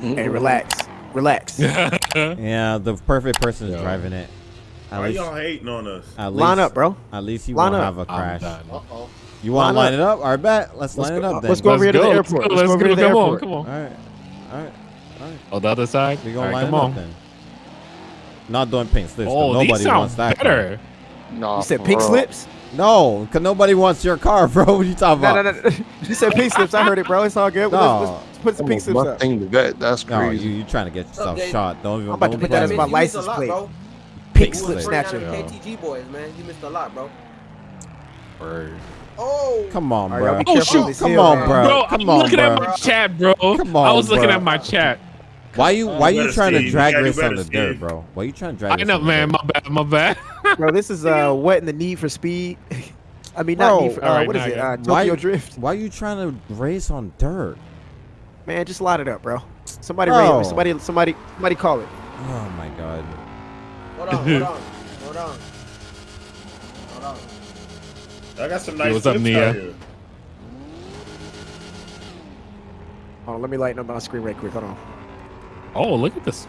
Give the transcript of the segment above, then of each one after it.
Mm-hmm. Hey, relax, relax. Yeah, the perfect person is Yo. driving it. At Why least, y'all hating on us? at Line least- up, bro. At least you Line won't up. have a I'm crash. Uh-oh. You want to Line line it up? All right, bet. Let's, Let's line it go- up then. let's go over here to the Let's go, airport. let's Let's go over go, to the come on, airport. come on. All right, all right, all right. Oh, the other side. We All gonna right, line come it up on. then. Not doing pink slips. Oh, nobody these sound wants that. better. Nah, You said for pink real. slips? No, cause nobody wants your car, bro. What you talking No, about? no, no. no. You said pink slips. I heard it, bro. It's all good. No. Let's, let's put some pink slips up. thing to that. That's No, crazy. you you trying to get yourself Update. shot? Don't even. I'm about to put that as my with You missed a license lot, plate. Bro. Pink slip snatcher. KTG boys, man. You missed a lot, bro. Word. Oh. Come on, bro. y'all Oh, careful shoot. on this Come hill, on, man. bro. Bro, come I'm on, looking bro. at my chat, bro. Come I on, was looking bro. at my chat. Why you why you better trying to drag Yeah, race on the see. dirt, bro? Why you trying to drag I know, man. My bad. My bad. Bro, this is uh wetting the need for speed. I mean, not need for, uh, alright, what is it? Uh, it. Why- Tokyo Drift. Why you trying to race on dirt? Man, just line it up, bro. Somebody Bro. rate, somebody, somebody, somebody call it. Oh my god. Hold on, hold on, hold on. Hold on. I got some nice what's up, Nia? here. Hold on, let me lighten up my screen right quick. Hold on. Oh, look at this.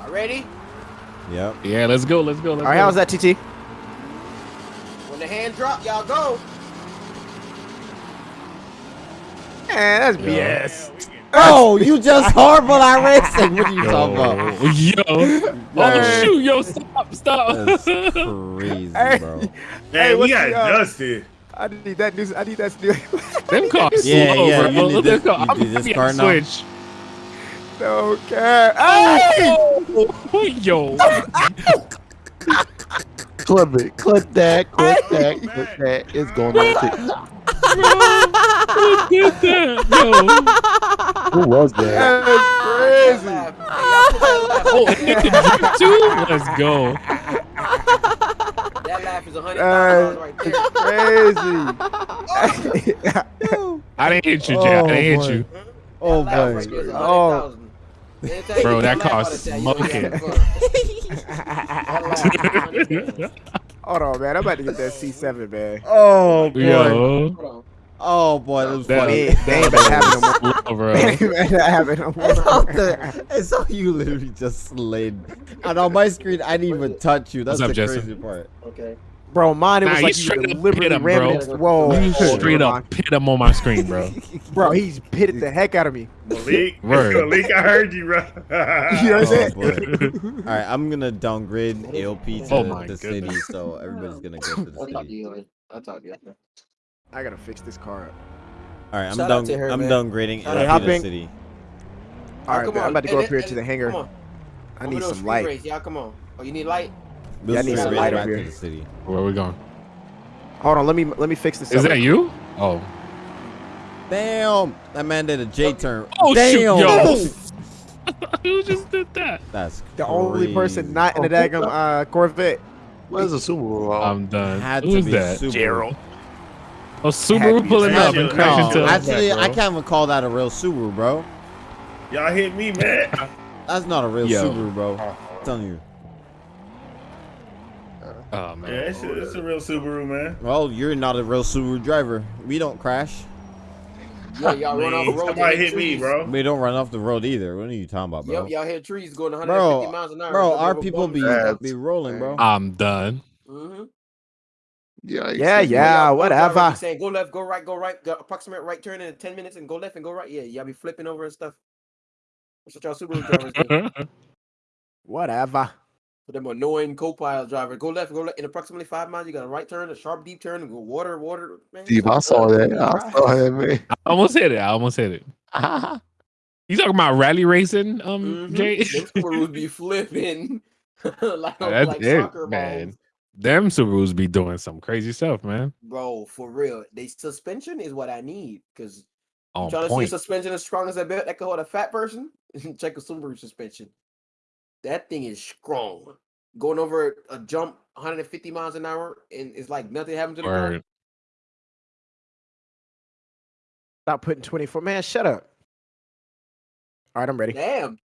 All ready? Yep. Yeah, let's go. Let's go. Let's All right, go. how's that, TT? When the hand drop, y'all go. Man, that's Yeah. BS. Oh, you just horrible at racing. What are you talking about? Yo, yo. Oh Hey. shoot, yo, stop, stop. That's crazy, Hey. bro. Man, Hey, we got the, dusted. I need that news. I need that new. Them cars Yeah, slow, yeah, bro. you need Look this- at you I'm need this happy I car now? switched. no care. Hey! Oh, yo. Clip it. Clip that. Clip that. Clip that. It's going on TikTok. Look at that, yo. Who was that? That's crazy. Laugh. Hey, y'all put. Oh, and it too? Let's go. That laugh is a hundred thousand dollars right there. Crazy. I didn't hit you, Jay. I Oh, didn't boy. hit you. Oh boy. right there is a Oh. hundred thousand. Anytime Bro, you that laugh car's out of that, you know you smoking. having fun. That laugh is a hundred thousand. Hold on, man. I'm about to get that C7, man. Oh boy. Yo. Hold on. Oh boy, that was That, funny. They- they ain't about to have it no more. slow, bro. Man, that happened no It's more. all the, it's all you literally just slid. And on my screen, I didn't even touch you. That's What's up, the Justin? crazy part. Okay. Bro, mine it Nah, was like you straight up deliberately hit him, rammed bro. into Whoa. You straight on. up pit him on my screen, bro. Bro, he's pitted the heck out of me. Malik, Word. Malik, I heard you, bro. You know what I'm Oh, saying? All right, I'm gonna downgrade AOP oh to Oh my the city, so everybody's gonna go to the I'll talk to city. you later. I'll talk to you. after. I gotta fix this car up. All right, I'm Shout out down. to her, I'm man. downgrading Shout AOP out. the city. All right, come man, I'm about to go Hey, up here hey, to the hey, hangar. Come on. I need some light. race, Y'all come on. Oh, you need light? This Yeah, I need some light up to here. the city. Where are we going? Hold on, let me let me fix this. Is up. that you? Oh. Damn, that man did a J turn. Oh, Damn. shoot, yo. Who just did that? That's The only person not in the daggum uh, Corvette. Where's the Subaru? at? I'm done. Had to Who's be that? Subaru. Gerald. Oh, Had Subaru be pulling up and No, crashing no, into Actually, I can't even call that a real Subaru, bro. Y'all hit me, man. That's not a real Yo. Subaru, bro. I'm telling you. Oh Yeah, man. it's a, it's a real Subaru, man. Well, you're not a real Subaru driver. We don't crash. Yeah, y'all run off the road. somebody y'all hit me, bro. We don't run off the road either. What are you talking about, bro? Yep, y'all hit trees going 150 Bro, miles an hour. bro, Jump our people be be rolling, bro. I'm done. Mhm. Yeah, Yeah, excuse yeah, Y'all go driver whatever. be Saying go left, go right, go right, go approximate right turn in 10 minutes and go left and go right. Yeah, y'all be flipping over and stuff. That's what y'all Subaru drivers do. Whatever. For them annoying co-pilot driver, go left, go left. In approximately five miles, you got a right turn, a sharp deep turn, and go water, water. Man, Steve, I saw that. I saw that, man. I almost hit it. I almost hit it. You talking about rally racing, um, Mhm. Jay? Them Subarus be flipping like, That's like it, soccer man. balls. Them Subarus be doing some crazy stuff, man. Bro, for real. They suspension is what I need. Cause On trying to see a suspension as strong as that belt that can hold a fat person. Check a Subaru suspension. That thing is strong. Going over a jump 150 miles an hour and it's like nothing happened to the car. Stop putting 24. Man, shut up. All right, I'm ready. Damn.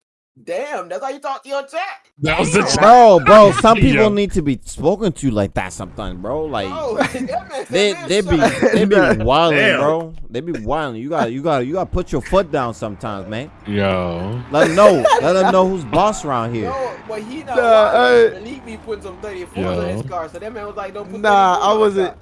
Damn, that's how you talk to your chat. That was the chat. Bro, bro, some Yo. people need to be spoken to like that sometimes, bro. Like Oh, that man, that they man they be suck. they be wilding, bro. They be wilding. You got you got you got to put your foot down sometimes, man. Yo. Let them know. Let them know who's boss around here. No, but he not. Nah, wild. uh, Malik be putting some 34s Yo. on his car, so that man was like, "Don't put." Nah, I wasn't. top.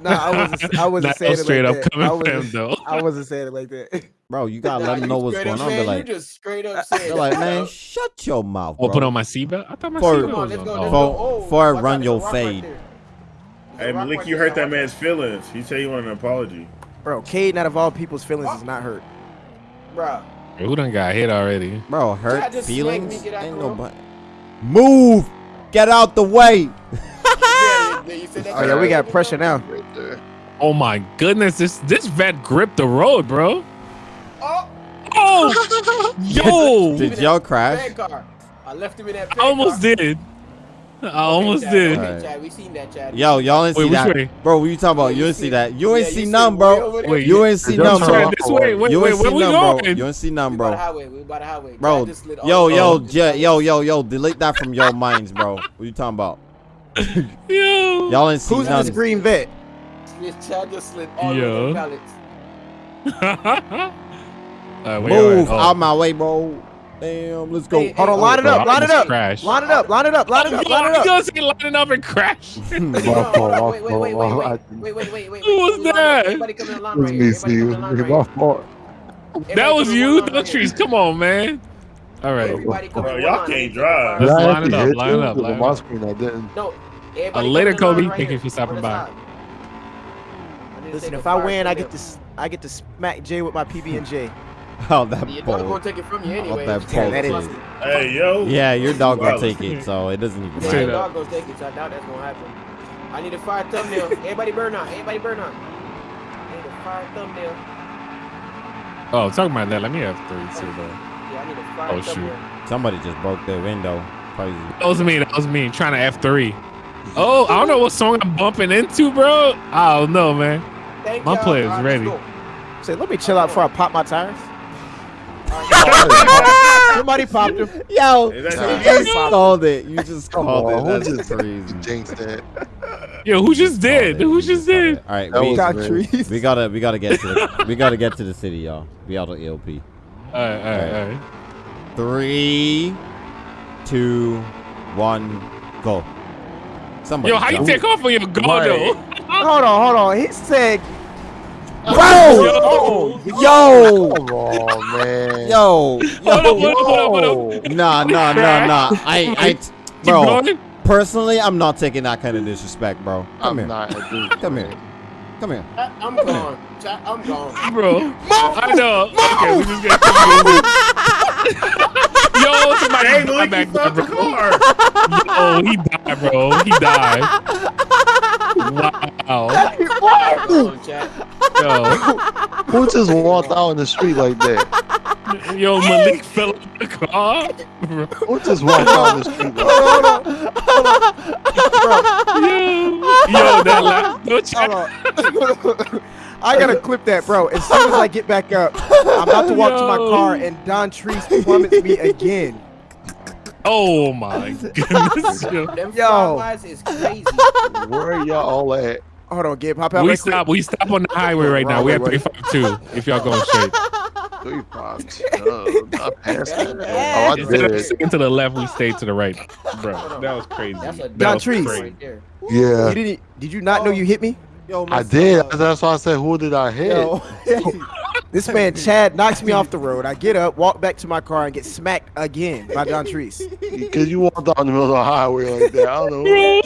Nah, I wasn't. I wasn't saying was it straight like up that. coming I from him wasn't, though. I wasn't saying it like that. Bro, you gotta Nah, let them you know what's going on. They're like, you just straight up saying. they're like, man, shut your mouth, Or put on my seatbelt. I thought my For- seatbelt was on. go. Oh. Let's For- Oh, for I run out, your rock right fade. Hey, a Malik, you hurt that man's feelings. He said you wanted an apology. Bro, Cade, out of all people's feelings, is not hurt. Bro. Who done got hit already? Bro, hurt feelings. me, get out Ain't the room. nobody. Move. Get out the way. Yeah, yeah, you said that Oh yeah, we got pressure now. Right there. Oh my goodness, this this vet gripped the road, bro. Oh, Oh, yo, Did y'all crash? I left him in that. I almost did. I almost Chad, did. Okay, Chad, we seen that, Chad. Yo, y'all ain't Wait, see that, way? bro. What you talking about? You you ain't see see- that. You ain't you see see none, bro. Wait, You ain't see none, bro. This way, wait, You wait, ain't where see we none, bro. You ain't see We none, the bro. highway. We by the highway. Bro, Chad just slid all yo, yo, the yo, yo, yo, delete that from your minds, bro. What you talking about? Yo. Y'all ain't see Who's none. this green vet? This Chad just slid all Yo. over the pallets. uh, wait, Move wait, oh. out my way, bro. Damn, let's go. Hey, Hold on, line it up, line it up, crashed. line it up, line it up, line it up, line it up. gonna say lining up and crash? My Hold fault, on, my wait, wait, wait, wait, wait, wait, wait, wait, wait. Who was that? Everybody come in the line It was right me, here. Everybody come in the line right my here. fault. That Everybody was you, one line no right trees. Come on, man. All right, Everybody come Bro, in y'all can't drive. Let's line it up, line it up, 'Cause line it up. screen, I. No, everybody later, come in line Kobe. Thank you for stopping by. side. I need to Listen, if I win, I get to s- I get to smack Jay with my PB and J. Oh, that Your dog pole. gonna take it from you anyway. that It's that is- Hey, yo. Yeah, your dog gonna take it, so it doesn't even matter. your dog gonna take it, so I doubt that's gonna happen. I need a fire thumbnail. Everybody burn out. Everybody burn out. I need a fire thumbnail. Oh, talking about that. Let me have three too, though. Yeah, I need a fire Oh, shoot. thumbnail. Somebody just broke their window. Crazy. That was me. That was me trying to F three. Oh, I don't know what song I'm bumping into, bro. I don't know, man. Thank My y'all. player's All right, let's ready. Say, let me chill out before I pop my tires. Somebody popped him. Yo, Is you just called it. You just Come called it. who That's just crazy. jinxed that? Yo, who just did? Who just did? All right, we, got trees. we gotta, we gotta get to the, we gotta get to the city, y'all. We out of ELP. All right, all right, all right. Three, two, one, go. Somebody. Yo, how you take off on your go though? Hold on, hold on. He said, Bro! Yo, Yo! Come on, man. Yo! Yo! hold up, hold up, hold. Nah, nah, nah, nah. I, I, bro. Personally, I'm not taking that kind of disrespect, bro. Come I'm here. not a dude. Come here. Come here. I- I'm gone. Chat, I'm gone. bro. I know. Okay, we just got Yo, somebody Hey, died Malik, you back there, fucked the bro. car. Yo, he died, bro. He died. Wow. I'm gone. Yo, Who just walked out in the street like that? yo, Malik fell in the car. Bro. Who just walked out in the street like hold on, hold on, Yo, yo, that laugh. No chat. Hold on. I gotta clip that, bro. As soon as I get back up, I'm about to walk to my car and Don Treese plummets me again. Oh my goodness. Yo. Them Yo. is crazy. that? Where y'all all at? Hold on, get pop out We right quick. stop. We stop on the highway right now. We have 35 too. If y'all going straight. Three five. Uh, that. Oh, I Instead of did. sticking to the left, we stayed to the right. Bro, that was crazy. That's a That Don was Trees. crazy. right. Yeah, You didn't? Did you not know you hit me? Yo, I did. That's why I said, who did I hit? Yo. This man Chad knocks me off the road. I get up, walk back to my car, and get smacked again by Don Treese. Because you walked out in the middle of the highway like that. I don't know.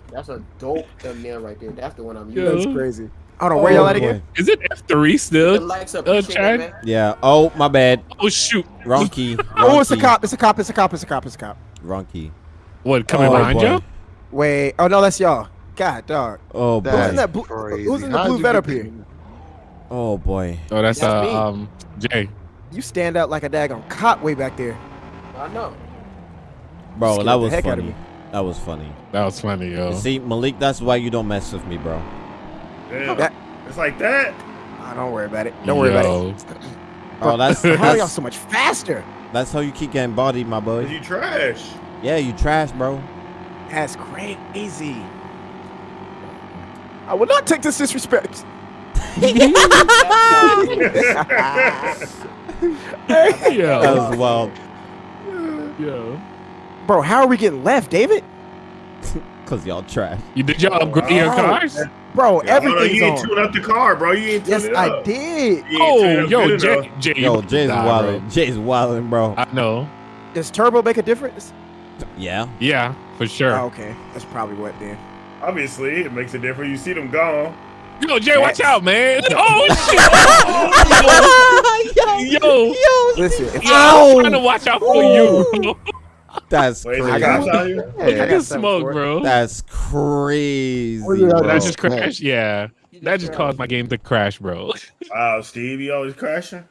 That's a dope thumbnail right there. That's the one I'm Yo. using. That's crazy. Hold on, where y'all at again? is it F3 still? likes up, Uh, appreciate Chad? man. Yeah. Oh, my bad. Oh shoot! Wrong key. Oh, it's a cop. It's a cop. It's a cop. It's a cop. It's a cop. Wrong key. What coming Oh, behind boy. you? Wait. Oh no, that's y'all. God, dog. Oh boy. Who's in that blue? Who's in the How'd blue vet up here? Oh boy. Oh, that's, That's uh me. um Jay. You stand out like a daggone cop way back there. I know. Bro, that the was heck out of funny. me. That was funny. That was funny, yo. See, Malik, that's why you don't mess with me, bro. Damn. That- It's like that. Ah, don't worry about it. Don't worry about it. Yo. Oh, that's How y'all so much faster? That's how you keep getting bodied, my boy. You trash. Yeah, you trash, bro. That's crazy. I will not take this disrespect. That Yo, was wild. yo. Bro, how are we getting left, David? Cause y'all trash. You did y'all upgrade your Oh. cars? Bro, Yeah, oh, hold on, everything's you ain't on. tune up the car, bro. You ain't tune Yes, it I up. did. You ain't tune Oh, yo, Jay. Jay, Yo, you- Jay's nah, bro. Jay's wildin', bro. I know. Does turbo make a difference? Yeah. Yeah, for sure. Oh, okay, that's probably what then. Obviously, it makes a difference. You see them gone. Yo, Jay, watch out, man. Oh shit. yo, yo, Listen, if I'm trying to watch out for you. That's Wait, crazy. it cops out? Look at the smoke, bro. That's crazy, What did I bro. That just Oh, crashed. Yeah, that just caused my game to crash, bro. Wow, Steve, you always crashing?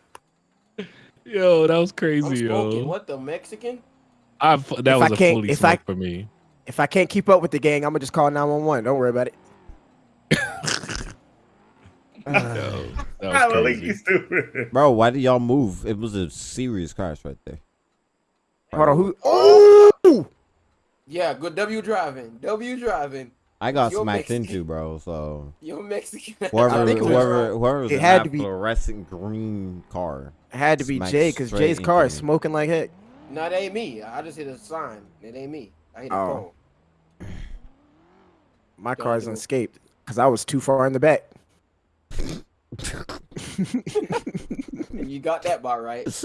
Yo, that was I'm crazy, yo. What the Mexican? I, f- that If was I a fully if smoke I- for me. If I can't keep up with the gang, I'm gonna just call 911. Don't worry about it. Yo, that was Malik, you crazy. stupid. Bro, why did y'all move? It was a serious crash right there. Hold on, who? Oh! Yeah, good W driving. W driving. I got You're smacked Mexican. into, bro. So You're Mexican. whoever, think it was- whoever, whoever was it in had that to be- fluorescent green car. It had to be Jay because Jay's car is smoking like heck. No, it ain't me. I just hit a sign. It ain't me. I hit a Oh. My Don't car is do unscaped because I was too far in the back. phone. you got that bar right.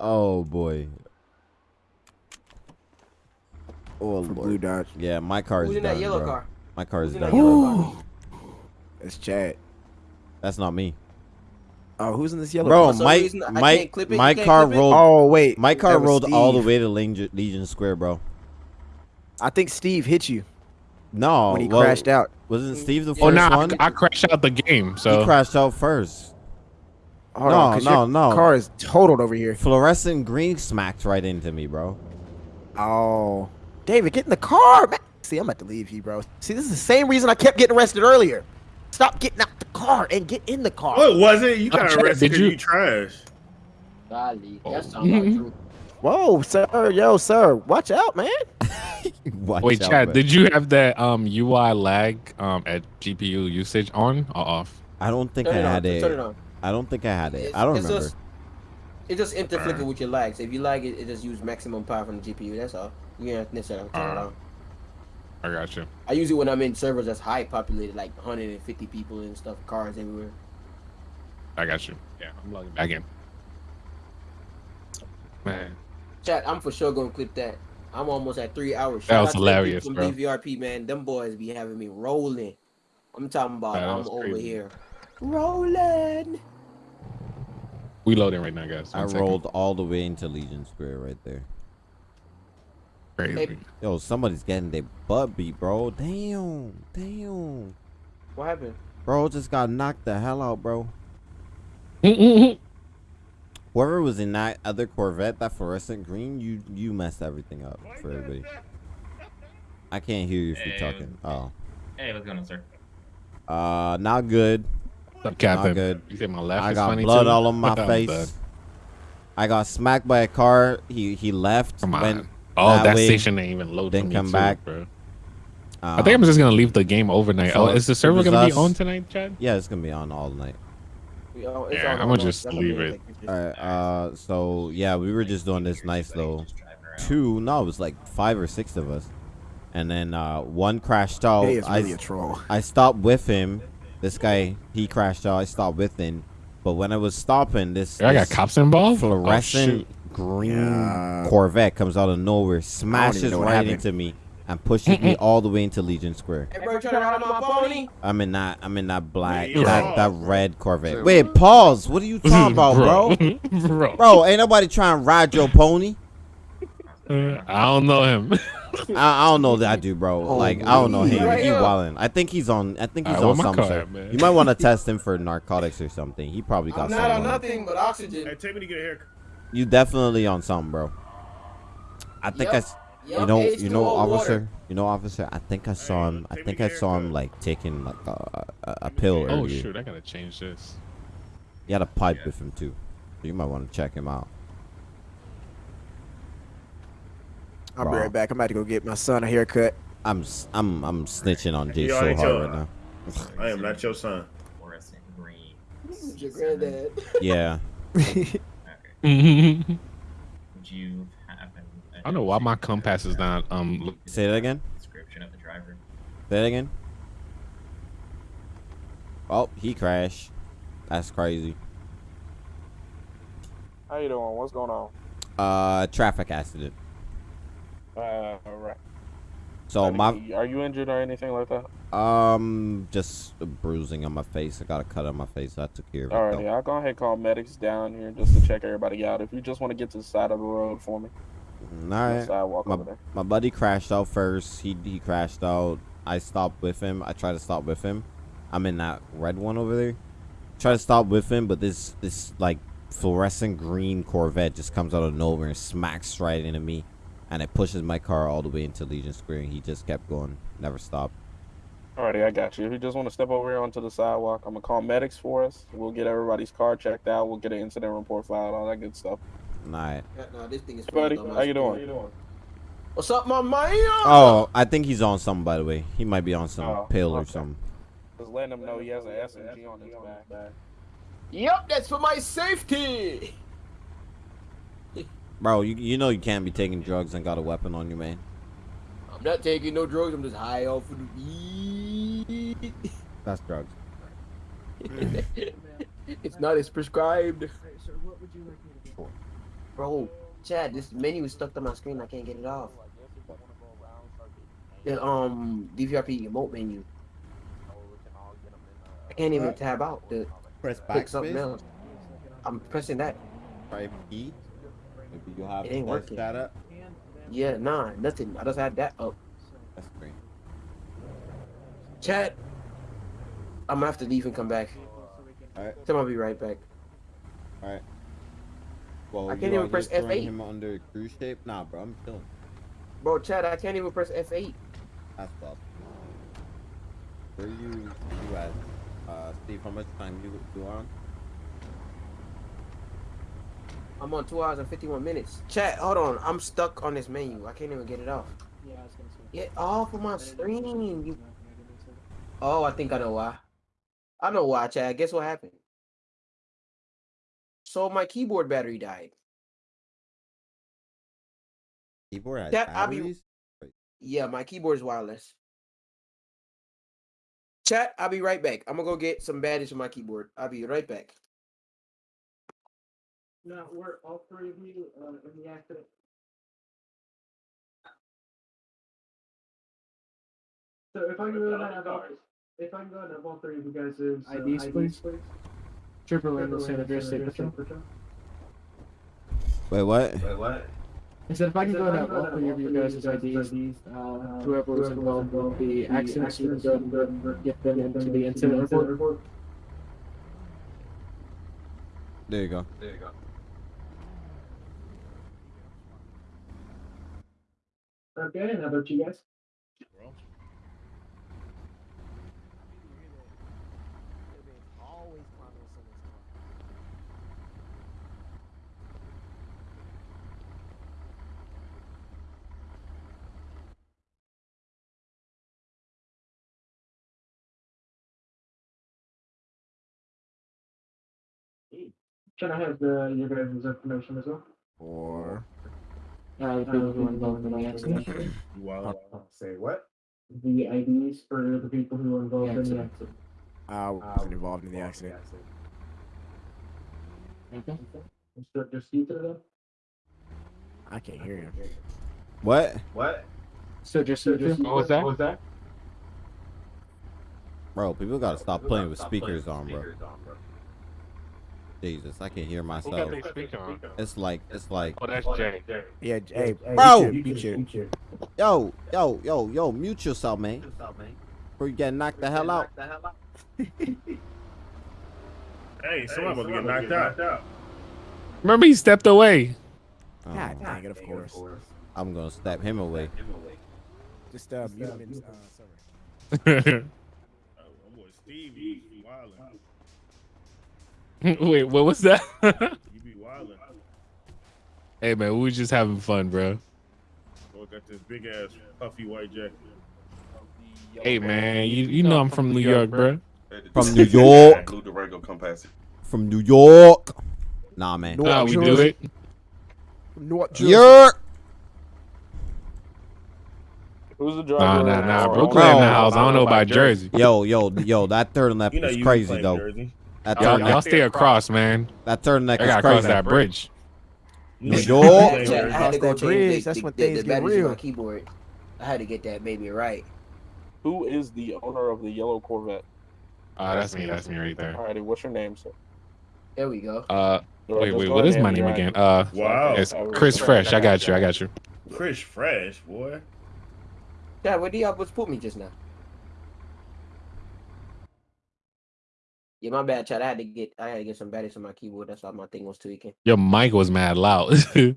Oh boy. Oh For lord. Blue Dodge. Yeah, my car is Who's in done, that yellow bro. car? My car is Who's in that done. yellow car? It's Chad. That's not me, Oh, who's in this yellow? bro. For some my reason, my clip it, my car clip it? rolled. Oh wait, my car that was rolled all the way to Legion, Legion Square, bro. I think Steve hit you No, when he well, crashed out. Wasn't mm. Steve the first Oh, nah, one? I, I crashed out the game. So he crashed out first. Hold no, on, 'cause no, your no. Car is totaled over here. Fluorescent green smacked right into me, bro. Oh, David, get in the car, man. See, I'm about to leave you, bro. See, this is the same reason I kept getting arrested earlier. Stop getting out the car and get in the car. Oh, it wasn't. You got Chad, arrested did because you- you... trash. Golly, Oh. that sounds true. Whoa, sir, yo, sir, watch out, man. Watch wait, out, Chad, man. did you have that um UI lag um at GPU usage on or off? I don't think Turn I it on. had Turn it it. on. I don't think I had it. It's- I don't remember. Just, it just interflicker with your lag. So if you lag it, it just use maximum power from the GPU. That's all. You don't necessarily turn it Uh. on. I got you. I use it when I'm in servers that's high populated, like 150 people and stuff, cars everywhere. I got you. Yeah, I'm logging back in. Man, Chat, I'm for sure gonna clip that. I'm almost at three hours. That was out to the hilarious, people bro. From DVRP, man, them boys be having me rolling. I'm talking about that I'm was over crazy. here rolling. we loading right now, guys. I One second. rolled all the way into Legion Square right there. Crazy. Yo, somebody's getting their butt beat, bro. Damn, damn. What happened? Bro just got knocked the hell out, bro. Whoever was in that other Corvette, that fluorescent green, you you messed everything up for everybody. I can't hear you if you're Hey, talking. Oh, Hey, what's going on, sir? uh, not good. What's up, Captain? good. You said my left I is got funny blood too? all on my I'm face. I got smacked by a car. He he left. Come on. went, oh, that that, way, station ain't even load then come too, back. bro. um, I think I'm just gonna leave the game overnight. so oh, is the server gonna be on tonight, Chad? Yeah, it's gonna be on all night. We all- it's Yeah, all I'ma on. just That's leave it. All right. Uh, so yeah, we were just doing this nice though. Two, no, it was like five or six of us, and then uh, one crashed out. He is I really a troll. I stopped with him. This guy, he crashed out. I stopped with him, but when I was stopping, this, I got this cops involved. Oh, fluorescent shoot. Green Yeah. Corvette comes out of nowhere, smashes right happened. into me, and pushes me all the way into Legion Square. Hey, bro, to ride my pony? I'm in that. I'm in that black, Wait, that, that red Corvette. Wait, pause. What are you talking about, bro? bro. Bro, ain't nobody trying to ride your pony. Uh, I don't know him. I, I don't know that dude, bro. Like I don't know him. Right He wildin'. I think he's on. I think he's Alright, on where my some car shit. at. You might want to test him for narcotics or something. He probably got I'm not on something. on. nothing but oxygen. Hey, take me to get a haircut you definitely on something, bro. I think yep. I, yep. you know, H2O you know, officer, you know, officer. I think I saw him. I think I saw him like taking like a, a, a pill. Oh shoot! I gotta change this. He had a pipe yeah. with him too. So you might want to check him out. I'll bro. be right back. I'm about to go get my son a haircut. I'm I'm I'm snitching on Jay so hard your, right now. I am not your son. Your granddad. Yeah. Okay. I Would you have an? don't know why my compass is not um. look- Say that again. Description of the driver. Say that again. Oh, he crashed. That's crazy. How you doing? What's going on? Uh, traffic accident. Uh, all right. So Are my you- are you injured or anything like that? Um just a bruising on my face. I got a cut on my face. I took care of it. All right, though. yeah, I'll go ahead and call medics down here just to check everybody out. If you just want to get to the side of the road for me, Mm, the All right. sidewalk My, over there. my buddy crashed out first. He he crashed out. I stopped with him. I tried to stop with him. I'm in that red one over there. Try to stop with him, but this this like fluorescent green Corvette just comes out of nowhere and smacks right into me, and it pushes my car all the way into Legion Square. And he just kept going, never stopped. Alrighty, I got you. If you just want to step over here onto the sidewalk, I'm gonna call medics for us. We'll get everybody's car checked out. We'll get an incident report filed, all that good stuff. All right. Yeah, no, this thing is Hey, buddy, frozen on how you doing? What's up, my man? Oh, I think he's on something by the way. He might be on some Oh, pill or something. Just letting him know he has an SMG on his back. Yep, that's for my safety. Bro, you you know you can't be taking drugs and got a weapon on you, man. I'm not taking no drugs. I'm just high off of the weed. That's drugs. it's not as prescribed. Bro, Chad, this menu is stuck to my screen. I can't get it off. The um DVRP emote menu. I can't even tab out to Press click something else. I'm pressing that. Try E. Maybe you have It ain't working. that up. Yeah, nah, nothing. I just had that up. That's great. Chat. I'm gonna have to leave and come back. Alright. Tell him I'll be right back. Alright. Well, I can't even press F8. him under cruise shape? Nah, bro, I'm chilling. Bro, Chad, I can't even press F8. That's tough. Where you you at? Uh, Steve, how much time you you on? I'm on two hours and 51 minutes. Chat, hold on. I'm stuck on this menu. I can't even get it off. Yeah, I was gonna say. Get off of my screen. You... Oh, I think I know why. I know why, Chad. Guess what happened? So my keyboard battery died. Keyboard has That- I'll be- batteries? Yeah, my keyboard is wireless. Chat, I'll be right back. I'm gonna go get some batteries for my keyboard. I'll be right back. Now, were all three of you uh, in the accident? So if I can go and have all, if I can go and have all three of you guys' uh, IDs, please. Trooper Landon, San Andreas State Patrol. Wait, what? Wait, what? I said if I can go and have all three of you guys' IDs, uh, whoever was involved in the accident, so you can go and get them into the incident report. There you go. There you go. Okay, and how about you guys? Can I have the, your guys' information as well? Or Uh, the people who were involved in the accident. You wild. Say what? The IDs for the people who were involved in the accident. I wasn't involved in the accident. Okay. Mr. Justica though? I can't hear him. What? What? So just, so just. What was that? What was that? Bro, people gotta stop playing with speakers on, bro. Jesus, I can hear Who got myself. their on? It's like, it's like, Oh, that's Jay. Yeah, hey, Bro! mute your- mute your- yo, yo, yo, yo, mute yourself, man. Before you get knocked the hell out. Hey, someone about to get knocked out. Remember, he stepped away. Oh, God dang it, of course. I'm gonna step him away. Just uh, mute him in, uh, sorry. Wait, Oh, boy Steve, you be wildin'. what was that? You be wildin'. hey man, we was just having fun, bro. Okay. Got this big ass puffy white jacket. Hey man, you you know I'm from New York, bro. From New York. Lou Durango, come pass it. From New York. Nah, man. North How we do Jersey. it? North Jersey. York. Who's the Nah, driver? nah, nah. or Brooklyn owner? in the house. I don't know about Jersey. Yo, yo, yo, that third lap You know is crazy though. Jersey. That Y'all, y'all neck, stay across, man. that third neck I is gotta cross crazy. that bridge. You New know you York. claim Chat, I had to go that change bridge, the, that's the, when the, things the get batteries in real. my keyboard. I had to get that baby right. Who is the owner of the yellow Corvette? Uh, that's me. That's me right there. Alrighty, what's your name, sir? There we go. Uh, Or wait, wait. go What ahead is and my name me again? Uh, Wow. it's Chris Fresh. I got you. I got you. Chris Fresh, boy. Dad, where do y'all supposed to put me just now? Yeah, my bad, Chad. I had to get I had to get some batteries on my keyboard. That's why my thing was tweaking. Your mic was mad loud. it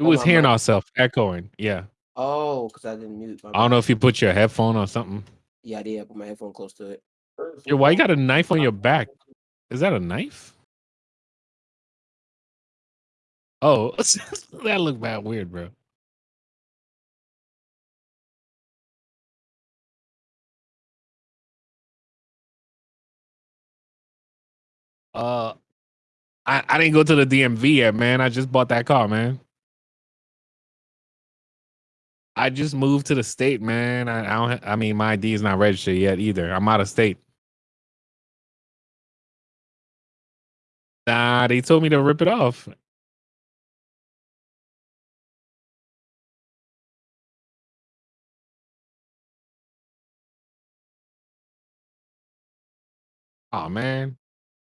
oh, was hearing mic. ourselves echoing. Yeah. Oh, because I didn't mute. My I don't know if you put your headphone or something. Yeah, I did. I put my headphone close to it. Yo, why you got a knife on your back? Is that a knife? Oh, that looked bad weird, bro. Uh, I, I didn't go to the DMV yet, man. I just bought that car, man. I just moved to the state, man. I, I don't. I mean, my ID is not registered yet either. I'm out of state. Nah, they told me to rip it off. Oh man,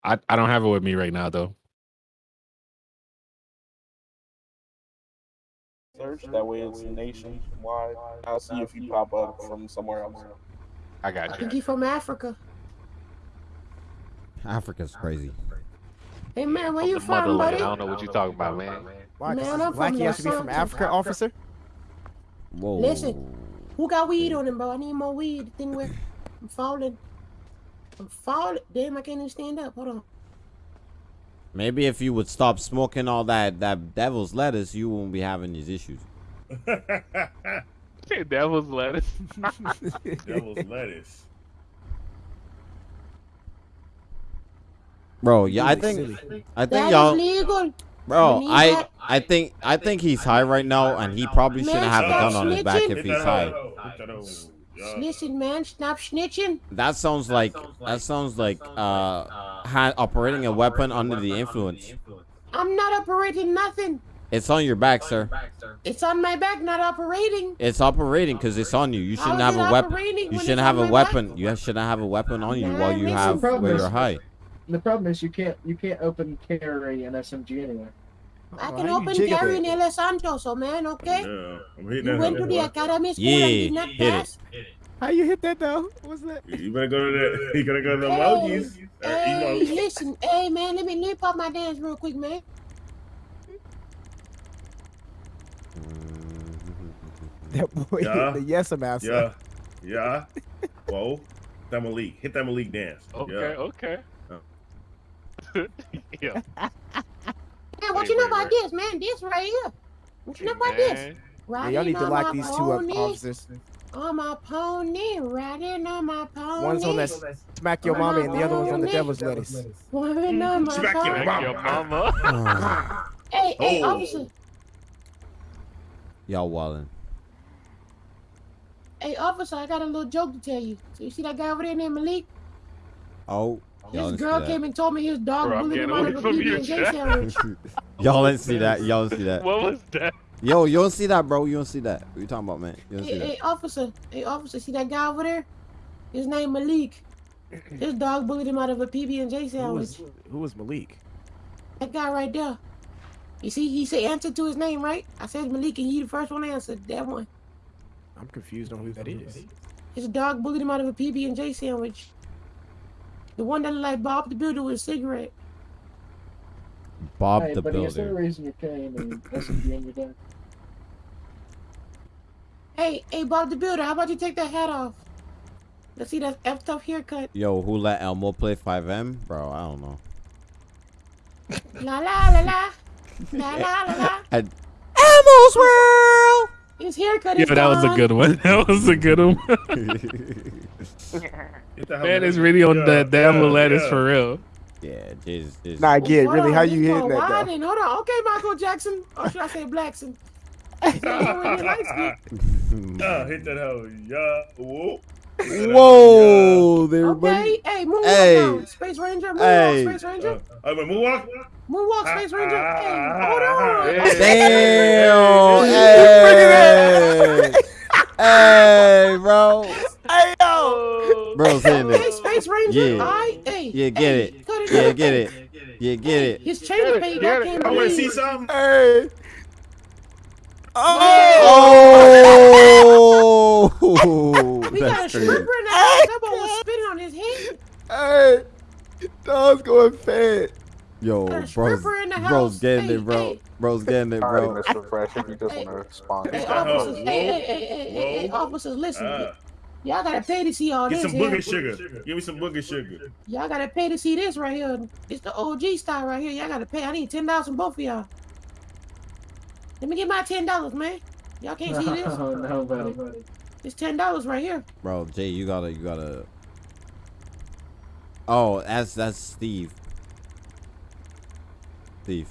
I I don't have it with me right now though. Search that way it's nationwide. I'll see if you pop up from somewhere else. I I got you. think he's from Africa. Africa's crazy. Hey man, where you from, buddy? I don't know what you're talking about, man. Why? 'Cause Man, it's I'm black, from he has to be from Africa, officer. Whoa. Listen. Who got weed on him, bro? I need more weed. The thing where I'm falling. I'm falling. Damn, I can't even stand up. Hold on. Maybe if you would stop smoking all that that devil's lettuce, you won't be having these issues. Devil's lettuce. Devil's lettuce. Bro, yeah, I think. I think y'all. Bro, I that. I think I think he's high right now and he probably shouldn't have a gun on his back if he's high. Hoe. Hit that hoe. Yeah. Listen, man, stop snitching. That sounds like that sounds like uh ha- operating a weapon under the influence. I'm not operating nothing. It's on your back, sir. It's on my back, not operating. It's operating because it's on you. You shouldn't have a weapon. You shouldn't have a my back? weapon. You shouldn't have a weapon on you Man, while you have problem where is- you're high. The problem is you can't you can't open carry an SMG anywhere. I can how open jiggle carry in that? El Santos, oh man, okay? Yeah, I'm hitting You that went to the boy. academy school Yeah, and did not hit it. pass. How you hit that though? What's that? You better go to the. You gotta go to the Hey, emojis. Uh, Hey, emotes. listen, hey man, let me nip up my dance real quick, man. That boy Yeah. hit the yes master. Yeah, yeah. Whoa, that Malik. Hit that Malik dance. Okay, Yeah. okay. yeah. Man, what Hey, you know wait, about wait. this, man? This right here. What you know about this? Man. Yeah, Riding y'all need to on lock my these two up, pony, officers. On my pony, riding on my pony. One's on that smack your mama, and the other one's on the devil's lettuce. Riding on my Smack your pony. Like your mama. Hey, hey, Oh. officer. Y'all wildin'. Hey, officer, I got a little joke to tell you. So you see that guy over there named Malik? Oh, y'all This girl came and told me his dog Bro, bullied him out of a PB&J sandwich. that. y'all didn't see that. Y'all didn't see that. What was that? Yo, you don't see that, bro. You don't see that. What you talking about, man? You don't see Hey, that. hey, officer. Hey, officer, see that guy over there? His name Malik. His dog bullied him out of a PB&J Who sandwich. was who was Malik? That guy right there. You see, he said answer to his name, right? I said Malik, and you the first one answered. That one. I'm confused on who that is. His dog bullied him out of a PB&J sandwich. The one that looked like Bob the Builder with a cigarette. Bob hey, the buddy, instead of Builder. raising your cane and SMG in your back. Hey, hey, Bob the Builder, how about you take that hat off? Let's see that F tough haircut. Yo, who let Elmo play FiveM? Bro, I don't know. La la la la. La la la la. And Elmo's World. His haircut Yeah, is that was a good one. That was a good one. Get Man, out it's of really on here. the damn Yeah, lettuce yeah. for real. yeah, just, just Nah, I get it. Really, on, how you hitting that wide though? Hold on. Okay, Michael Jackson. Or should I say Blackson? Yeah, really light skin. Yeah, hit that hell. Yeah. Whoa. Whoa, there, Okay, buddy. hey, moonwalk Hey. now. Space Ranger, moonwalk, Hey. Space Ranger. Uh, uh, wait, moonwalk? Moonwalk, Space Ranger. Ah, Hey, ah, hold on. ah, Damn. Hey. Hey. Hey, bro. Hey yo! Bro's hitting Hey. Space Ranger. Yeah. All right, hey. Yeah, get hey, it. cut Yeah, get it. Yeah, get it. His change page I want to see something. Hey! Oh. We got a That's stripper in the house. That boy was spitting on his head. Hey! Dog's going fat. Yo, Got bro's, stripper in the bro's getting Hey, it, bro. hey. Bro's getting it, Alright, bro. Mr. Fresh, if you just want to respond. Hey, officers. Hey, hey, hey, hey, hey, hey, officers, listen. Uh, Y'all gotta pay to see all get this some here. booger sugar. Give me some booger sugar. Y'all gotta pay to see this right here. It's the OG style right here. Y'all gotta pay. I need ten dollars from both of y'all. Let me get my ten dollars, man. Y'all can't see this. Oh, no, buddy. It's ten dollars right here. Bro, Jay, you gotta, you gotta. Oh, that's that's Steve. Steve,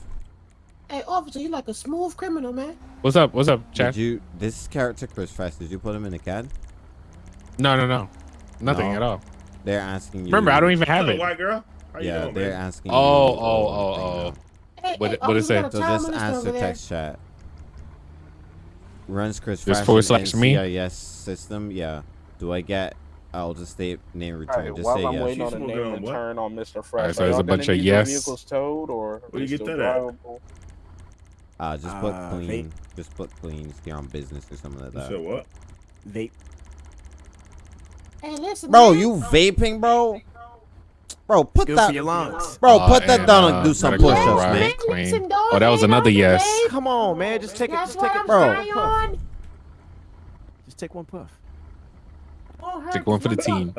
Hey, officer, you like a smooth criminal, man. What's up? What's up, Chad? did you? This character, Chris Fast, did you put him in the CAD? No, no, no. Nothing No. at all. They're asking you. Remember, I don't even have Hello, it. white girl. How you Yeah, doing, they're man? asking. Oh, you, oh, oh, oh. now. Hey, What hey, it- what it say? So just molester answer text chat. Runs Chris Just Fast forward in slash me? NCIC system. Yeah. Do I get? I'll just state name return. Alright, just while say I'm yes. waiting on She's a name on and what? turn on Mr. Fresh. Alright, so are it's a bunch of yes. Vehicles towed or Where they you get still that at? drivable? Uh, just put Uh, clean. Just put clean. If you're on business or something like that. said what? Vape. Hey, listen, Bro, man. you vaping, bro? Bro, put Good that. for your lungs. Bro, Uh, put that down uh, and do some gotta push-ups, right man. clean. Listen, dog, Oh, that was another yes. delay. Come on, man. Just take it. Just take it, bro. on. Just take one puff. Take one for the team.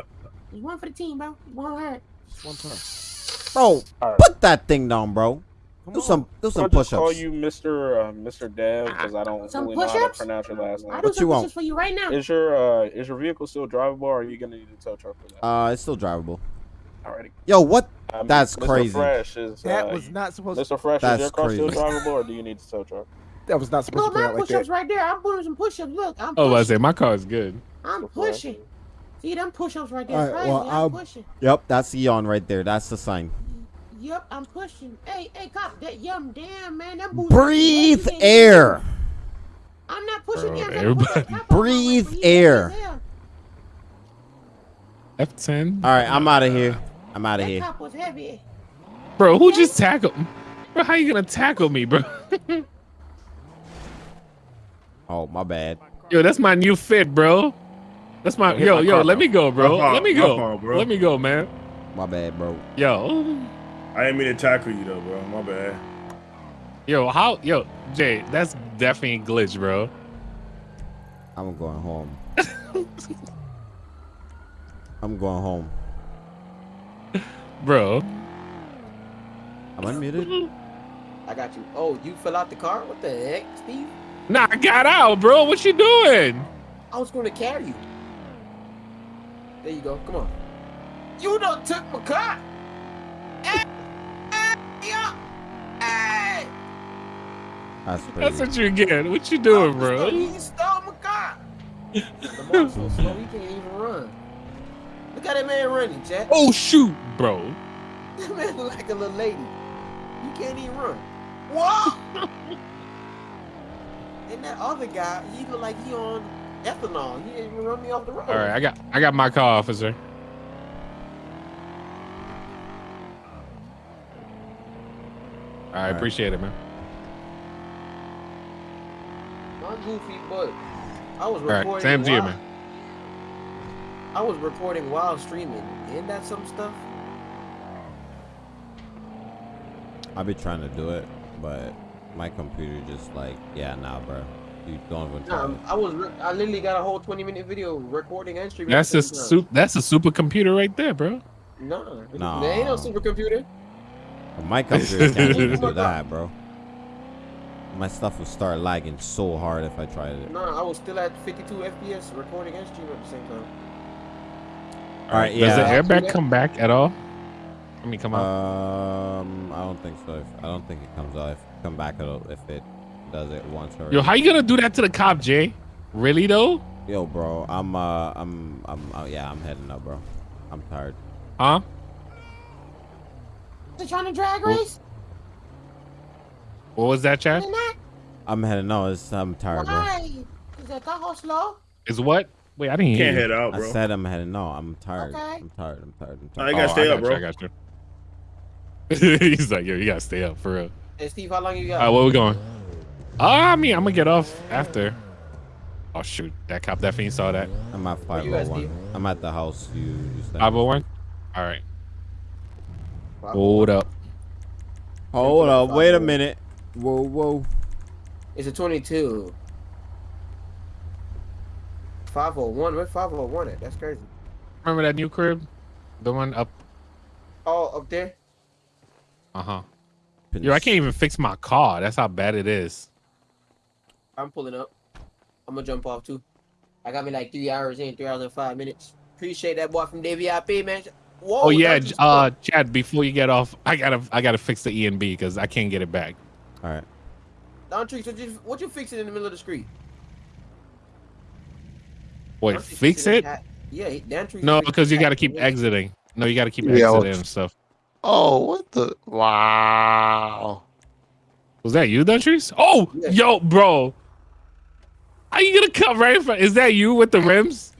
one for the team, bro. Won't hurt. Just one puff. Bro, Alright. put that thing down, bro. Come Do on. some, do I'll some just call push-ups. you Mr. Uh, Mr. Dev because I don't Some really know how to push-ups? pronounce your last I'll do What some you want? pushes for you right now. Is your uh, is your vehicle still drivable or are you gonna need a tow truck for that? Uh, it's still drivable. Alrighty. Yo, what? That's Mr. crazy. Fresh is That uh, was not supposed. to... Mr. Fresh, That's is your car still crazy. drivable or do you need a tow truck? That was not supposed No, to play my out like push-ups right there. I'm doing some push-ups. Look, I'm Oh, I pushing. say my car is good. I'm pushing. See them push-ups right there. Alright, well, I'm I'll- pushing. Yep, that's Eon right there. That's the sign. Yep, I'm pushing. Hey, hey, cop, that yum, damn man, that booty. Breathe air. I'm not pushing Bro, him. I'm trying to push that everybody- cop out my way, Breathe air. F10. All right, I'm out of here. I'm out of That here. cop was heavy. Bro, who just tackled? Bro, how you gonna tackle me, bro? Oh, my bad. Yo, that's my new fit, bro. That's my yo my yo. car, Let bro. me go, bro. My fault, Let me go. fault, bro. Let me go, man. My bad, bro. Yo, I didn't mean to tackle you though, bro. My bad. yo, how yo Jay? That's definitely a glitch, bro. I'm going home. I'm going home. Bro, I'm unmuted. I got you. Oh, you fell out the car? What the heck, Steve? nah, I got out, bro. What you doing? I was going to carry you. There you go. Come on. You done took my car. That's That's what you get. What you doing, Officer, bro? He stole my car. Lamar's so slow, he can't even run. Look at that man running, Jack. Oh shoot, bro. That man look like a little lady. You can't even run. Whoa! and that other guy, he look like he on ethanol. He didn't even run me off the road. All right, I got I got my car, officer. All right, right. appreciate it, man. My goofy, but I was All right, recording. same to you, while- man. I was recording while streaming. Isn't that some stuff? I be trying to do it, but my computer just like, yeah, nah, bro. You don't even try. Nah, it. I was. I literally got a whole 20 minute video recording and streaming. That's a same time. soup. That's a supercomputer right there, bro. Nah, Nah. there ain't no supercomputer. My computer can't even do that, bro. My stuff will start lagging so hard if I tried it. Nah, I was still at 52 FPS recording and streaming at the same time. All right, Does the airbag come back at all? I mean, come on. Um, I don't think so. I don't think it comes out. If come back at all, if it does it once or. Yo, how you gonna do that to the cop, Jay? Really though? Yo, bro, I'm uh, I'm I'm uh, yeah, I'm heading up, bro. I'm tired. Huh? They trying to drag race? What was that, Chad? I'm heading. No, it's I'm tired, bro. Why? Is that taco slow? Is what? Wait, I didn't hear. Can't you. head out, bro. I said I'm heading. No, I'm tired. Okay. I'm tired. I'm tired. I'm tired. you gotta Oh, stay I up, got bro. You, I got you. He's like, yo, you gotta stay up for real. Hey, Steve, how long you got? All right, where we going? Ah, I mean, I'm gonna get off after. Oh shoot, that cop definitely saw that. I'm at Where you at, 501. I'm at the house. You you said. 501. All right. Hold up. Hold up. Wait a minute. Whoa, whoa. It's a 22. 501. Where 501 at? That's crazy. Remember that new crib? The one up. Oh, up there? Uh huh. Yo, I can't even fix my car. That's how bad it is. I'm pulling up. I'm gonna jump off too. I got me like three hours in, three hours and five minutes. Appreciate that boy from DVIP, man. Whoa, Oh yeah, uh, Chad. Before you get off, I gotta, I gotta fix the E and B because I can't get it back. All right. Don Trees, what you, what you fixing in the middle of the street? Wait, Don Trees fix it? that- Yeah, he- Dan Trees No, because you gotta keep exiting. No, you gotta keep Yeah, exiting and stuff. Oh, what the? Wow. Was that you, Dutries? Oh, Yeah. yo, bro. Are you gonna come right in front? Is that you with the rims?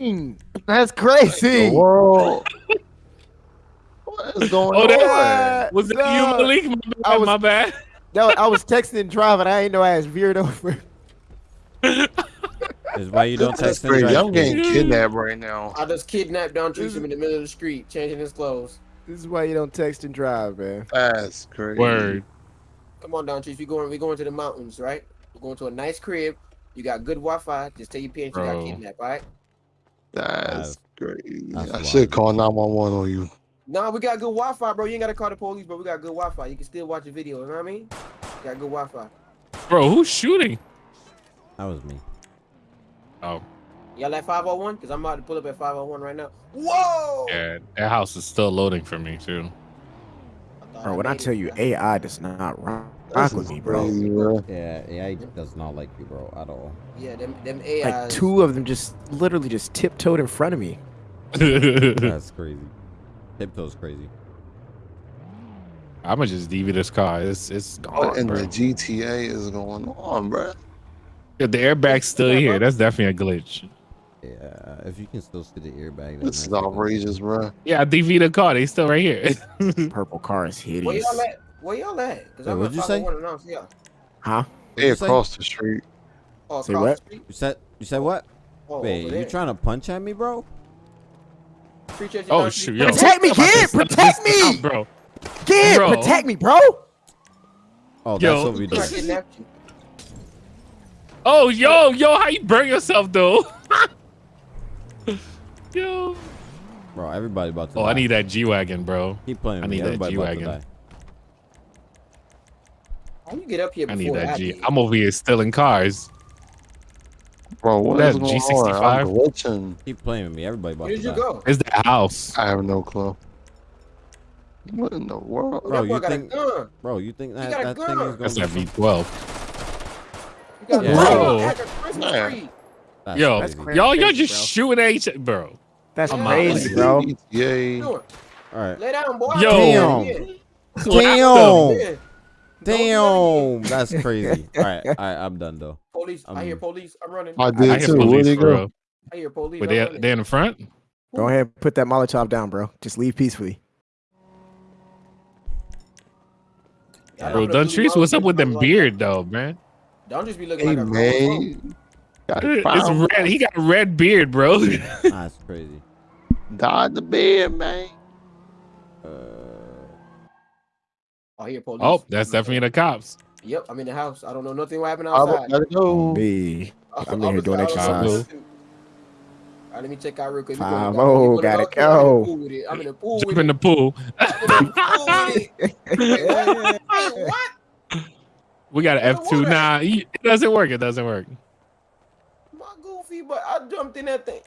That's crazy. The world. What is going Oh, on? that was that you, Malik? My bad. I was- my bad. No, I was texting and driving. I ain't know I was veered over. Is why you don't That's text and drive. I'm getting kidnapped right now. I just kidnapped Don Trees in the middle of the street, changing his clothes. This is why you don't text and drive, man. That's crazy. Word. Come on, Don Trees. We going, we going to the mountains, right? We're going to a nice crib. You got good Wi-Fi. Just tell your parents you got kidnapped, all right? That's crazy. That's I wild. should call 911 on you. Nah, we got good Wi-Fi, bro. You ain't gotta call the police, but we got good Wi-Fi. You can still watch the video. You know what I mean? Got good Wi-Fi. Bro, who's shooting? That was me. Oh, Y'all at 501? Cause I'm about to pull up at 501 right now. Whoa! yeah. That house is still loading for me too. thought Bro, when I made tell it. you AI does not rock, rock with me, bro. crazy, bro. Yeah, AI does not like you, bro, at all. Yeah, them them AIs. Like two of them just literally just tiptoed in front of me. That's crazy. Tiptoe's crazy. I'ma just DV this car. It's it's What gone, in bro. the GTA is going on, bro? Yeah, the airbag's still here. That's definitely a glitch. Yeah, if you can still see the airbag. then This is outrageous, bro. Yeah, I DV the car. They still right here. Purple car is Where hideous. y'all at? Where y'all at? Cause Wait, I'm what'd you say? 501 and I don't see y'all. Huh? They you say? across the street. Oh, Say across what? the street? You said you said what? Oh, Wait, you trying to punch at me, bro? Appreciate you, oh shoot, yo. Protect me, I'm about to kid! stop Protect me! now, bro. Kid, Bro. protect me, bro! Oh, Yo. that's what we do. I kidnapped you. Oh, yo, yo, how you burn yourself though? yo. Bro, everybody about to Oh, die. I need that G wagon, bro. Keep playing I with me. need that Everybody about G-Wagon. die. How you get up here I need that I G. did? I'm over here stealing cars. Bro, what That is going G65? on? I'm glitching. Keep playing with me. Everybody about Where to did you go? It's the house. I have no clue. What in the world? Bro, that you got think- a gun. Bro, you think that, got that thing is That's gonna that be V12. You got Yeah. Bro. at the Christmas Man. tree. That's Yo, crazy. crazy. y'all, y'all just bro. shooting at each bro. That's I'm crazy, out. bro. Yeah. Doing? All right. Lay down, boy. Yo. Yeah. Damn. Yeah. Damn. That's crazy. All right. All right. I'm done though. Police. I hear Um, police. I'm running. I I did hear too. Where'd police, he bro. go? I hear police. But they running. they in the front. Go ahead, put that Molotov down, bro. Just leave peacefully. I Bro, don't Duntrice, what's up with them beard though, man? Don't just be looking Hey, like a man. Got It's red. He got a red beard, bro. That's crazy. Died the beard, man. Uh, Oh, I hear police. oh, that's definitely the cops. Yep, I'm in the house. I don't know nothing what happened I outside. gotta go. B. Oh, I'm in here Officer, doing I don't know what exercise. All right, let me check out real quick. We Five oh, gotta out. I'm in the go. pool. I'm in the pool Jump in the pool. I'm in the pool with it. Hey, what? We got an F two. What? Nah, it doesn't work. It doesn't work. My goofy, but I jumped in that thing.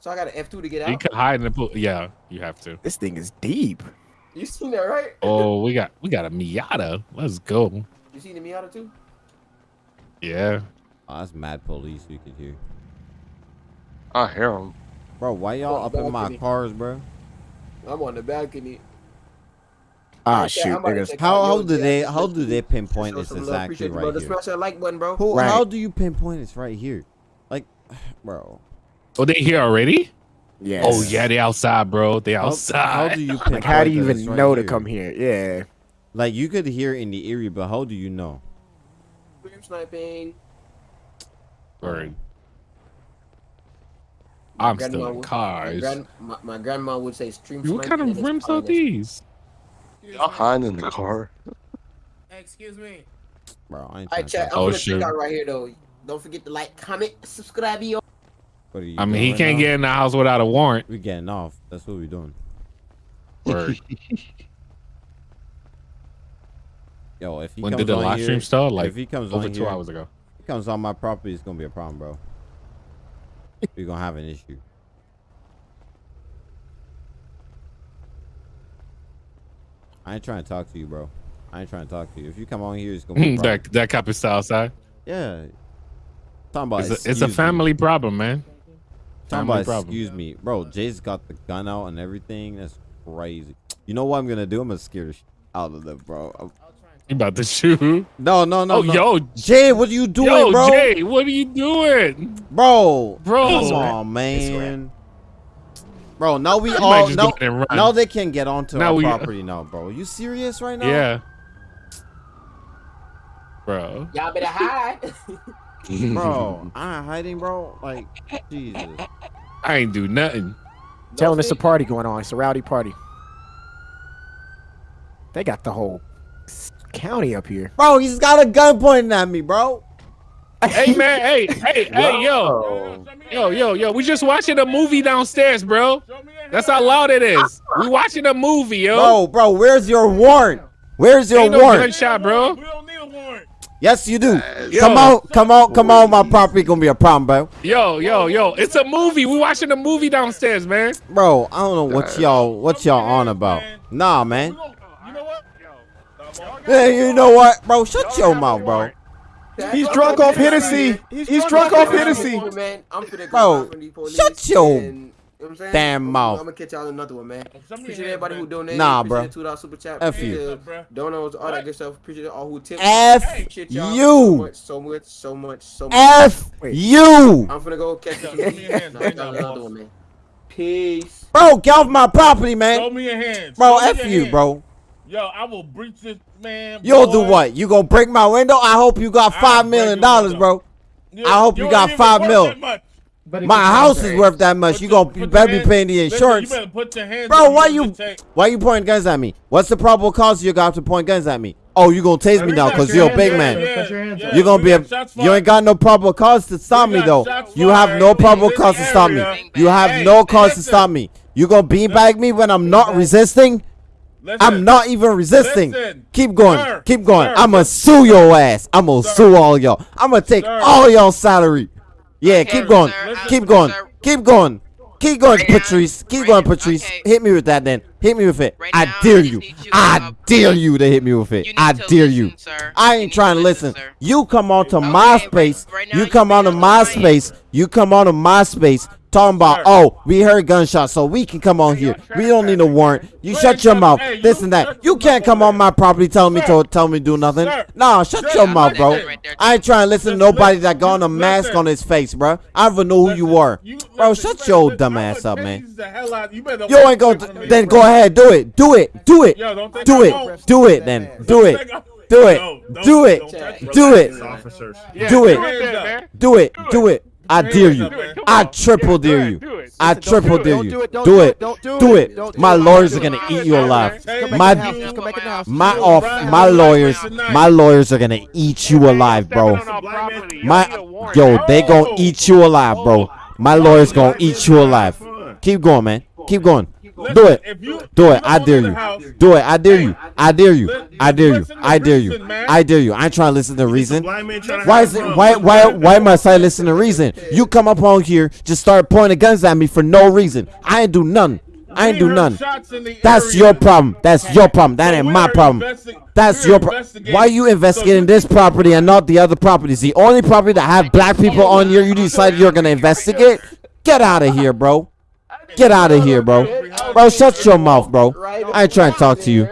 So I got an F2 to get out. You out. can hide in the pool. Yeah, you have to. This thing is deep. You seen that, right? Oh, we got we got a Miata. Let's go. You seen the Miata too? Yeah. Oh, that's mad police you could hear. I hear them. Bro, why y'all Oh, up in my cars, bro? I'm on the balcony. Ah, Okay, shoot. I'm about to niggas. How how do they how do they pinpoint this exactly Appreciate you, right bro. Here? smash that like button, bro. Who, Right. How do you pinpoint it's right here? Like, bro. Oh, they here already? Yes. Oh yeah, they outside, bro. They outside. how do you Like, how do you even right know to come here? Yeah. Like, you could hear in the area, but how do you know? Stream sniping. Word. Um, I'm still in would- My, cars. grand, my, my grandma would say stream What kind of rims are these? Y'all hiding in the car. Excuse me. Bro, I ain't Alright, trying to I'm Oh, gonna shoot. check out right here though. Don't forget to like, comment, subscribe, yo. What are you I mean, he can't now? get in the house without a warrant. We getting off. That's what we doing. Word. Yo, if he when comes did the live here, stream start? Like if he comes over two here, hours ago. If he comes on my property, it's gonna be a problem, bro. We're gonna have an issue. I ain't trying to talk to you, bro. I ain't trying to talk to you. If you come on here, it's gonna be a problem. that that cop is outside. Yeah. Talking about It's a, it's a excuse me. family problem, man. Talking Family about problem. excuse me, bro. Jay's got the gun out and everything. That's crazy. You know what I'm gonna do? I'm gonna scare the sh- out of them, bro. I'm- You about to shoot? No, no, no. oh, no. yo, Jay, what are you doing, yo, bro? Jay, what are you doing, Bro, bro? come on, man. Bro, now we all just now, go ahead and run. now they can get onto Now our we- uh, property now, bro. You serious right now? Yeah, bro. Y'all better hide. bro. I ain't hiding, bro. Like, Jesus. I ain't do nothing. Telling us a party going on. It's a rowdy party. They got the whole county up here. Bro, he's got a gun pointing at me, bro. hey man, hey, hey, hey, yo, yo, yo, yo. We just watching a movie downstairs, bro. That's how loud it is. We watching a movie, yo. Bro, bro, where's your warrant? Where's your Ain't no warrant? gunshot, bro. don't need a warrant. Yes, you do. Yo. Come on, come on, come on. My property gonna be a problem, bro. Yo, yo, yo. It's a movie. We watching a movie downstairs, man. Bro, I don't know what y'all what y'all on about. Nah, man. You know what? Hey, you know what, bro? Shut your mouth, bro. He's drunk off Hennessy. He's drunk off Hennessy. Man, I'm finna go Bro, out from these police shut your and- you know what I'm saying? damn mouth. I'm gonna catch y'all another one, man. Appreciate your everybody hands, who donated. Nah, appreciate bro. the Two dollar super chat. F appreciate you. the Bruh. Donos, all that good stuff. Appreciate all who tipped. F y'all you. So much, so much, so much. F Wait. you. I'm finna go catch Show you. me your hands Nah, right y'all another one, man. Peace. Bro, get off my property, man. Show me your hands. Bro, Show F you, hands. bro. Yo, I will breach this man. You'll do what? You gonna break my window? I hope you got I'll five break million your dollars, window. bro. I hope you ain't got even five worth mil. That much. But My house is worth that much. Put You your- gonna you your better be paying the listen, insurance. You better put your hands Bro, why need you to take- why you pointing guns at me? What's the probable cause you got to point guns at me? Oh, you gonna tase me now because you're a big up. man. Yeah, Put your hands yeah. You're gonna be a you ain't got no probable cause to stop me though. You have no probable cause to stop me. You have no cause to stop me. You gonna beanbag me when I'm not resisting? Listen, I'm not even resisting. Listen. Keep going. Sir, Keep going. sir, I'ma sue your ass. I'ma sue all y'all. I'ma take Sir. all y'all salary. Yeah, Okay, keep going. Keep going. Keep going. Keep going, Right Patrice. Keep right going, Patrice. okay. Hit me with that then. Hit me with it. Right I now, dare I you. you, I dare you to hit me with it. I dare listen, you. sir. I ain't trying to to listen. listen. You come onto Okay, MySpace. You you come onto. MySpace. You come on onto MySpace talking about, Sir. oh, we heard gunshots, so we can come on here. We don't need a warrant. You shut your mouth. Hey, you This and that. You can't come on my property telling me Sir. to tell me do nothing. Sir. Nah, shut Sir, your I'm mouth, bro. right there. I ain't trying to listen to nobody listen, that got on a mask listen. on his face, bro. I don't even know who you Listen, are. you- Bro, listen, shut you your better- dumb ass up, man. the hell out- You ain't walk go. away from me. Then go ahead, do it, do it, do it, don't think do I it, do it. Then do it, do it, don't- do it, don't touch me. do it, Do it. do it, do it. I dare you. Do it. Come I triple dare you. ahead, do it. I triple dare you. do it, don't Do do it. it, don't do Do it, it. don't do My lawyers are gonna eat you alive. Hey, Come back My in the house. Just come back in the house. my off my lawyers my lawyers are gonna eat you alive, bro. Stepping on our property. You My need a warrant. yo, they gonna eat you alive, bro. My lawyers gonna eat you alive. Keep going, man. Keep going. Do it. If you, Do it. I dare you. Do it. I dare you. I dare you. I dare you. I dare you. I dare you. I ain't trying to listen to reason. blind man trying to Why is it? Why why why must I listen to reason? You come up on here, just start pointing guns at me for no reason. I ain't do none. I ain't do heard none. shots in the That's area. your problem. That's your problem. That So ain't my problem. That's your problem. Why are you investigating this property and not the other properties? The only property that have black people on here, you decided you're gonna investigate? Get out of here, bro. Get out of here, bro. Bro, shut your mouth, bro. I ain't trying to talk to you.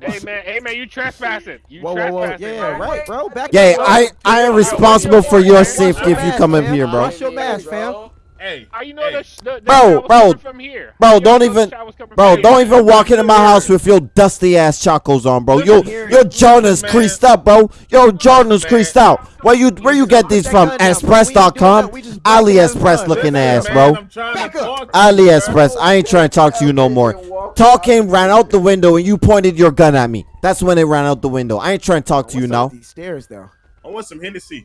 Hey man, hey man, you trespassing. You Whoa, whoa, whoa. trespassing. Yeah, right, bro. Back Yeah, up. I I am responsible for your safety if you come up Fam, here, bro. Wash your mask, fam. Hey, How you know hey. the, sh- the, the Bro, bro, from here? Bro, you don't even, shot was coming bro, from don't here? even walk into my house with your dusty ass chacos on, bro. Yo, your Jordan's man. creased up, bro. Yo, Jordan's Man. creased out. Where you, where you get these from? that gun down, bro. We ain't Express.com, doing that. We just walking having AliExpress looking ass, man, bro. I'm trying to Back up. talk to you, AliExpress. I ain't trying to talk to you no more. Talking ran out the window and you pointed your gun at me. That's when it ran out the window. I ain't trying to talk to you now. with These stairs, though. I want some Hennessy.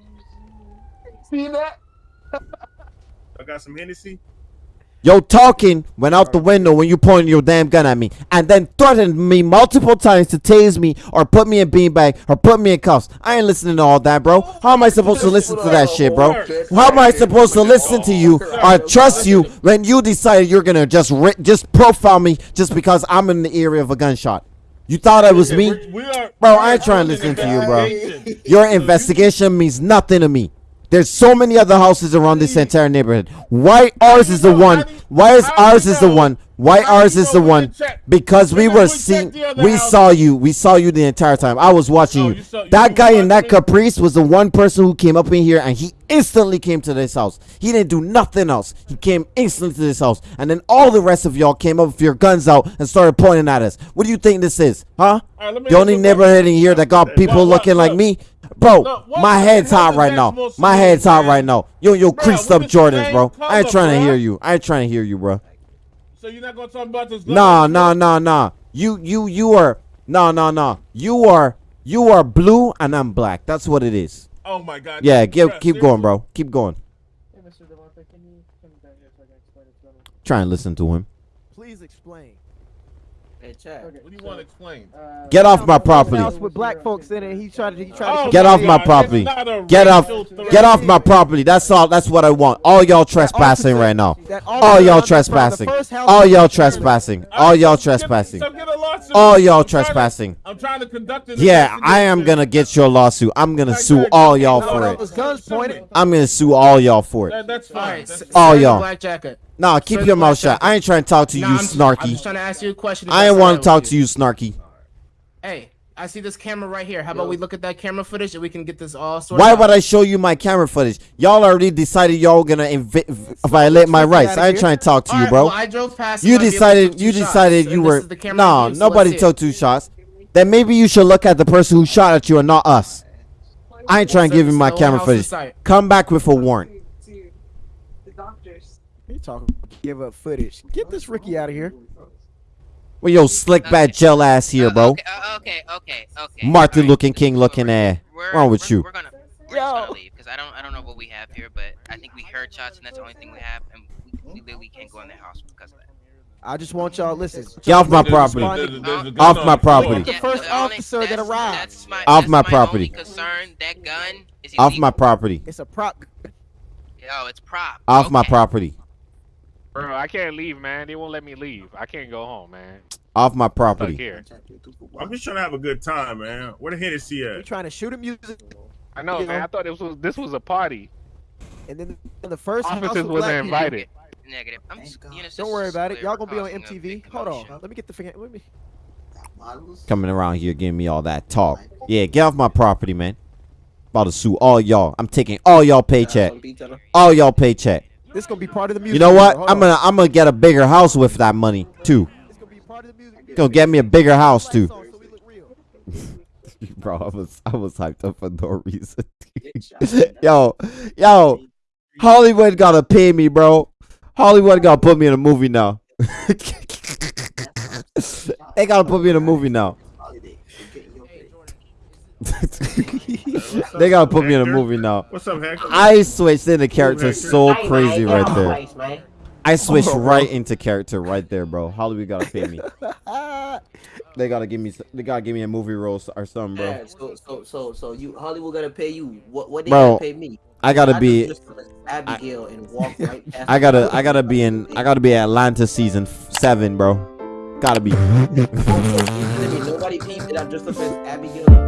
See that? I got some Hennessy. Yo, talking went out the window when you pointed your damn gun at me, and then threatened me multiple times to tase me or put me in beanbag or put me in cuffs. I ain't listening to all that, bro. How am I supposed to listen to that shit, bro? How am I supposed to listen to you or trust you when you decided you're gonna just ri- just profile me just because I'm in the area of a gunshot? You thought it was me? We're- we are- Bro, I ain't trying to listen to you, bro. Your investigation means nothing to me. There's so many other houses around this entire neighborhood. Why ours is the one? Why is ours is the one? Why ours is the one? Because we were seeing, we saw you, we saw you the entire time. I was watching you. you saw- you That guy in that? Caprice was the one person who came up in here and he instantly came to this house. He didn't do nothing else. He came instantly to this house, and then all the rest of y'all came up with your guns out and started pointing at us. What do you think this is, huh? All right, let me The only neighborhood in here that got people looking like me. Bro, Look, my head's hot right now. My head's hot right now. Yo, yo, Bro, creased up Jordans, same bro. I ain't color, trying to hear you. I ain't trying to hear you, bro. So you're not gonna talk about this? Nah, nah, nah, nah. You, you, you are. Nah, nah, nah. You are. You are blue and I'm black. That's what it is. Oh my God. Yeah, Jesus give, keep seriously? going, bro. Keep going. Hey, Mr. Devontae, can you come down here so I can explain it to them? Try and listen to him. Please explain. Hey, Chad. Okay, What do you want to explain? uh, Get off my property. House with black folks in it. He tried to. He tried to. Oh Get my off my property. it's not a Get off. racial threat. Get off my property. That's all. That's what I want. All y'all trespassing right now. All y'all trespassing. All y'all trespassing. All y'all trespassing. So lawsuit. All y'all I'm trying to- trespassing. I'm trying to conduct an Yeah, I am gonna get your lawsuit. I'm gonna sue all y'all No, for it. those guns pointed. I'm gonna sue all y'all for it. That, that's fine. Alright, That's fine. All y'all. Black jacket. Nah, keep your mouth shut. I ain't trying to talk to you, Nah, I'm, I'm snarky. just trying to ask you a question. I ain't want to talk with to you, snarky. Hey, I see this camera right here. How about we look at that camera footage and we can get this all sorted Why out? would I show you my camera footage? Y'all already decided y'all gonna invi- v- violate my rights. I ain't trying to talk to you, Alright, bro. well, I drove past. You might be able to decided. You two shots, decided and you were. is No, view, so nobody took two shots. Then maybe you should look at the person who shot at you and not us. I ain't trying to give you my camera footage. Come back with a warrant. He talking. Give up footage. Get this Ricky out of here. Well, yo, slick back gel ass here, Uh, bro. Okay, uh, okay, okay, okay. Martin alright. looking king looking We're- ass. we're- Wrong with we're- you? We're gonna, we're just gonna leave because I don't, I don't know what we have here, but I think we heard shots and that's the only thing we have, and we, we literally can't go in their house because of that. I just want y'all listen. Get off my property. there's a- there's Off my the floor. property. The first the only- officer that that's- arrived. My, Off my my property. Concern that gun is Off my property. It's a prop. Oh, it's prop. Off my property. Bro, I can't leave, man. They won't let me leave. I can't go home, man. Off my property. here. I'm just trying to have a good time, man. Where the Hennessy We at? You trying to shoot a music, I know, You man. know? I thought this was this was a party. and then the first house Officers with wasn't invited. Negative. I'm just, you know, Don't worry about it. Y'all gonna be on MTV. Hold on. Let me get the finger. Let me. Coming around here giving me all that talk. Yeah, get off my property, man. About to sue all y'all. I'm taking all y'all paycheck. All y'all paycheck. This gonna be part of the music. You know what? I'm gonna I'm gonna get a bigger house with that money too. This gonna be part of the music. Gonna get me a bigger house too. Lights on so we look real. Bro, I was I was hyped up for no reason. yo, yo, Hollywood gotta pay me, bro. Hollywood gotta put me in a movie now. they gotta put me in a movie now. They gotta put me in a movie now. What's up, Hector? I switched into character Hector. so Hey, crazy man, get right off there. twice. I switched Oh, bro. right into character right there, bro. Hollywood gotta pay me. They gotta give me. They gotta give me a movie role or something, bro. Yeah, so so so so you Hollywood gotta pay you. What what they Bro, gotta pay me? I gotta be. just dressed up as Abigail and walk right past. I gotta. I gotta be in. I gotta be Atlanta season seven, bro. Gotta be. You telling me Nobody peeped that I dressed up as Abigail and walked